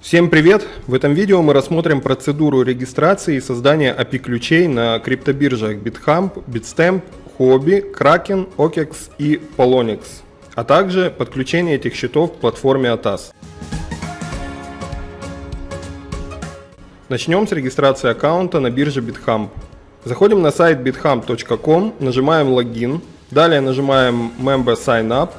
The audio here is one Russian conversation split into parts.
Всем привет! В этом видео мы рассмотрим процедуру регистрации и создания API-ключей на криптобиржах BitHump, Bitstamp, Huobi, Kraken, OKEX и Polonix, а также подключение этих счетов к платформе ATAS. Начнем с регистрации аккаунта на бирже BitHump. Заходим на сайт bithump.com, нажимаем логин, далее нажимаем Member Sign Up,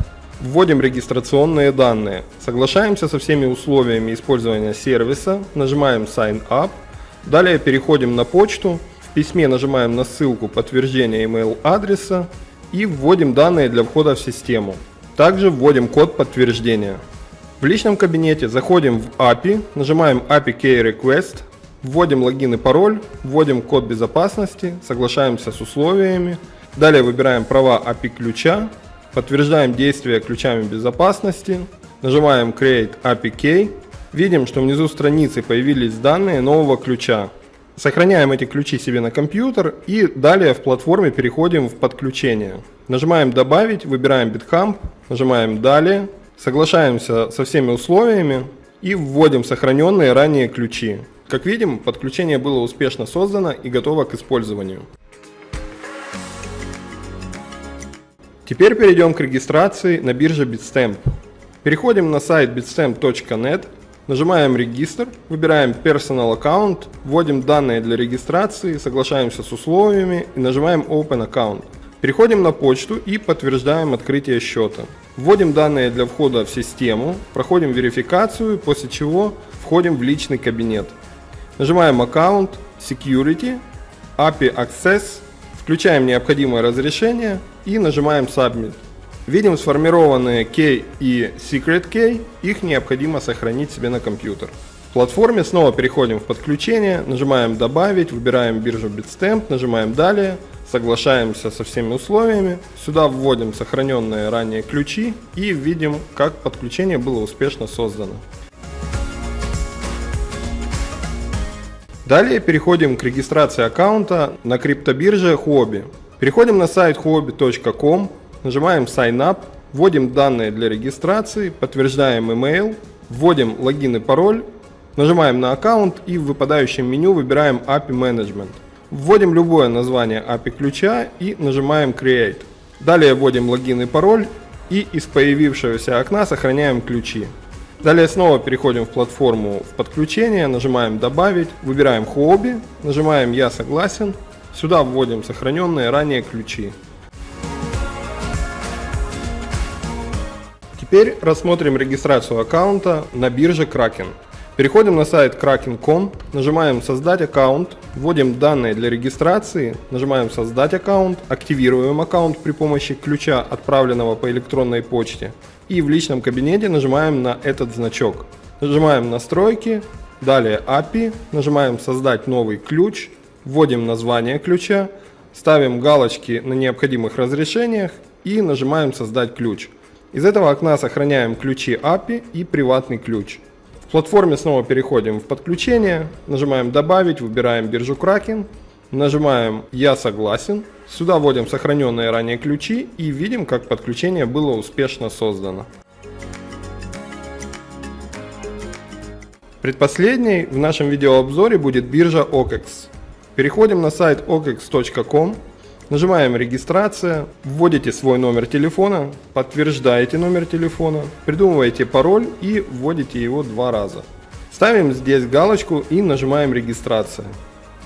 Вводим регистрационные данные. Соглашаемся со всеми условиями использования сервиса. Нажимаем Sign Up. Далее переходим на почту. В письме нажимаем на ссылку подтверждения email адреса и вводим данные для входа в систему. Также вводим код подтверждения. В личном кабинете заходим в API, нажимаем API Key Request, вводим логин и пароль, вводим код безопасности, соглашаемся с условиями. Далее выбираем права API ключа, Подтверждаем действие ключами безопасности. Нажимаем Create API Key. Видим, что внизу страницы появились данные нового ключа. Сохраняем эти ключи себе на компьютер и далее в платформе переходим в подключение. Нажимаем «Добавить», выбираем BitHump, нажимаем «Далее», соглашаемся со всеми условиями и вводим сохраненные ранее ключи. Как видим, подключение было успешно создано и готово к использованию. Теперь перейдем к регистрации на бирже Bitstamp. Переходим на сайт bitstamp.net, нажимаем «Регистр», выбираем Personal Account, вводим данные для регистрации, соглашаемся с условиями и нажимаем Open Account. Переходим на почту и подтверждаем открытие счета. Вводим данные для входа в систему, проходим верификацию, после чего входим в личный кабинет. Нажимаем «Аккаунт», «Security», «API Access», Включаем необходимое разрешение и нажимаем Submit. Видим сформированные key и secret key, их необходимо сохранить себе на компьютер. В платформе снова переходим в подключение, нажимаем добавить, выбираем биржу Bitstamp, нажимаем далее, соглашаемся со всеми условиями, сюда вводим сохраненные ранее ключи и видим, как подключение было успешно создано. Далее переходим к регистрации аккаунта на криптобирже Huobi. Переходим на сайт huobi.com, нажимаем Sign Up, вводим данные для регистрации, подтверждаем email, вводим логин и пароль, нажимаем на аккаунт и в выпадающем меню выбираем API Management. Вводим любое название API ключа и нажимаем Create. Далее вводим логин и пароль и из появившегося окна сохраняем ключи. Далее снова переходим в платформу в подключение, нажимаем «Добавить», выбираем «Хобби», нажимаем «Я согласен», сюда вводим сохраненные ранее ключи. Теперь рассмотрим регистрацию аккаунта на бирже Kraken. Переходим на сайт kraken.com, нажимаем «Создать аккаунт», вводим данные для регистрации, нажимаем «Создать аккаунт», активируем аккаунт при помощи ключа, отправленного по электронной почте, и в личном кабинете нажимаем на этот значок. Нажимаем «Настройки», далее API, нажимаем «Создать новый ключ», вводим название ключа, ставим галочки на необходимых разрешениях и нажимаем «Создать ключ». Из этого окна сохраняем ключи API и приватный ключ. В платформе снова переходим в подключение, нажимаем «Добавить», выбираем биржу Kraken, нажимаем «Я согласен», сюда вводим сохраненные ранее ключи и видим, как подключение было успешно создано. Предпоследней в нашем видеообзоре будет биржа OKEX. Переходим на сайт okex.com, Нажимаем «Регистрация», вводите свой номер телефона, подтверждаете номер телефона, придумываете пароль и вводите его два раза. Ставим здесь галочку и нажимаем «Регистрация».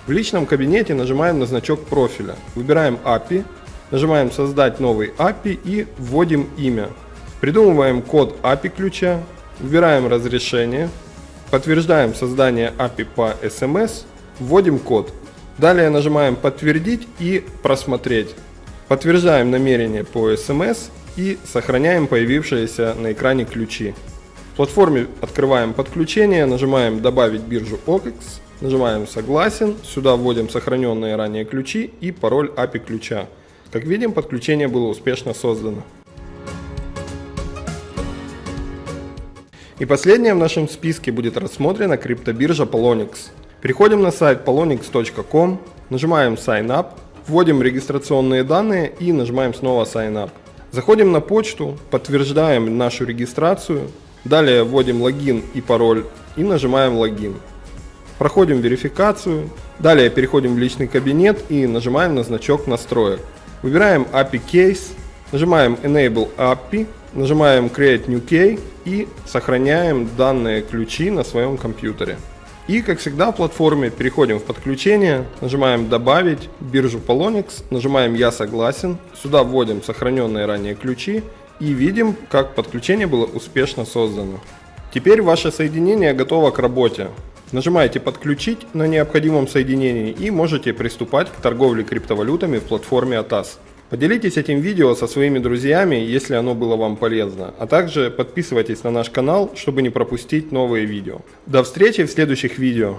В личном кабинете нажимаем на значок профиля, выбираем API, нажимаем «Создать новый API» и вводим имя. Придумываем код API ключа, выбираем разрешение, подтверждаем создание API по SMS, вводим код. Далее нажимаем «Подтвердить» и «Просмотреть». Подтверждаем намерение по SMS и сохраняем появившиеся на экране ключи. В платформе открываем подключение, нажимаем «Добавить биржу OKEX», нажимаем «Согласен», сюда вводим сохраненные ранее ключи и пароль API ключа. Как видим, подключение было успешно создано. И последнее в нашем списке будет рассмотрена криптобиржа Polonix. Переходим на сайт polonix.com, нажимаем Sign Up, вводим регистрационные данные и нажимаем снова Sign Up. Заходим на почту, подтверждаем нашу регистрацию, Далее вводим логин и пароль и нажимаем логин. Проходим верификацию. Далее переходим в личный кабинет и нажимаем на значок настроек. Выбираем API Case, нажимаем Enable API, нажимаем Create New Key и сохраняем данные ключи на своем компьютере. И, как всегда, в платформе переходим в подключение, нажимаем «Добавить», биржу Polonix, нажимаем «Я согласен», сюда вводим сохраненные ранее ключи и видим, как подключение было успешно создано. Теперь ваше соединение готово к работе. Нажимаете «Подключить» на необходимом соединении и можете приступать к торговле криптовалютами в платформе ATAS. Поделитесь этим видео со своими друзьями, если оно было вам полезно, а также подписывайтесь на наш канал, чтобы не пропустить новые видео. До встречи в следующих видео.